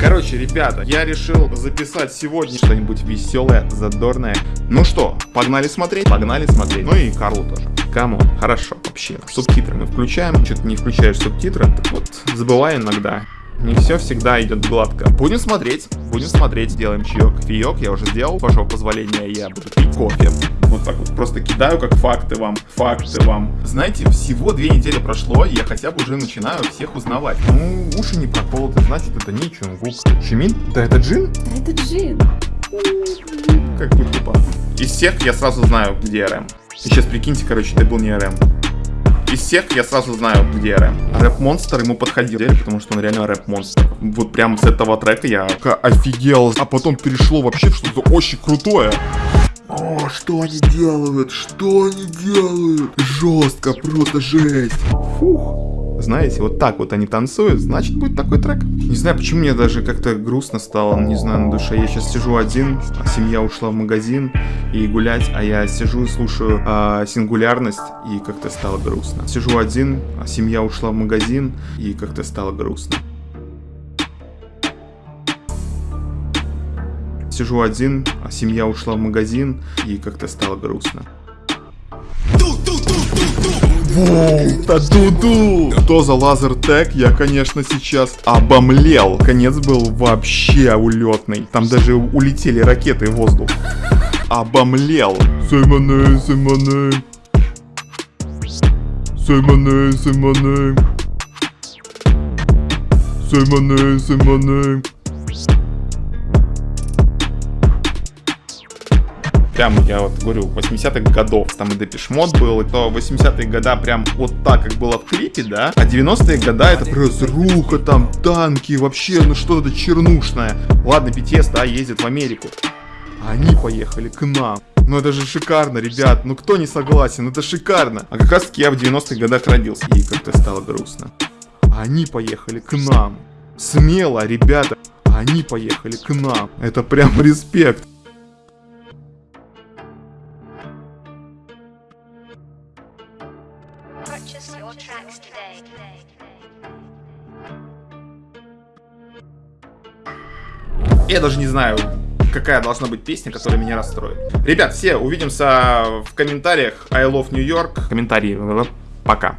Короче, ребята, я решил записать сегодня что-нибудь веселое, задорное. Ну что, погнали смотреть? Погнали смотреть. Ну и Карлу тоже. Come on, хорошо, вообще. Субтитры мы включаем. Что-то не включаешь субтитры. Так вот, забываю иногда. Не все всегда идет гладко. Будем смотреть, будем смотреть, сделаем чаек. Кофеек я уже сделал, вашего позволения я буду пить кофе. Вот так вот просто кидаю как факты вам, факты вам. Знаете, всего две недели прошло, и я хотя бы уже начинаю всех узнавать. Ну, уши не проколоты, значит это не Чонгук. Шимин? Да это Джин? Да это Джин. Как бы тупо. Из всех я сразу знаю, где РМ. И сейчас прикиньте, короче, это был не РМ. Из всех я сразу знаю, где рэп. Рэп-монстр ему подходил, потому что он реально рэп-монстр. Вот прям с этого трека я офигел, а потом перешло вообще что-то очень крутое. О, что они делают? Что они делают? Жестко, просто жесть. Фух. Знаете, вот так вот они танцуют, значит будет такой трек. Не знаю, почему мне даже как-то грустно стало, не знаю, на душе. Я сейчас сижу один, а семья ушла в магазин и гулять, а я сижу и слушаю а, сингулярность, и как-то стало грустно. Сижу один, а семья ушла в магазин, и как-то стало грустно. Сижу один, а семья ушла в магазин, и как-то стало грустно. Та-ду-ду! Что за лазер тег? Я, конечно, сейчас обомлел. Конец был вообще улетный. Там даже улетели ракеты в воздух. Обомлел. Сэмоне, сэмоне. Сэмоне, сэмоне. Сэмоне, сэмоне. Прям, я вот говорю, 80-х годов, там и Депешмот был, и то 80-е года прям вот так, как было в клипе, да, а 90-е года это просто руха, там, танки, вообще, ну что-то чернушное. Ладно, BTS, да, ездит в Америку, а они поехали к нам. Ну это же шикарно, ребят, ну кто не согласен, это шикарно. А как раз таки я в 90-х годах родился, и как-то стало грустно. А они поехали к нам. Смело, ребята, они поехали к нам. Это прям респект. Purchase your tracks today. Я даже не знаю, какая должна быть песня, которая меня расстроит. Ребят, все, увидимся в комментариях. I love New York. Комментарии. Пока.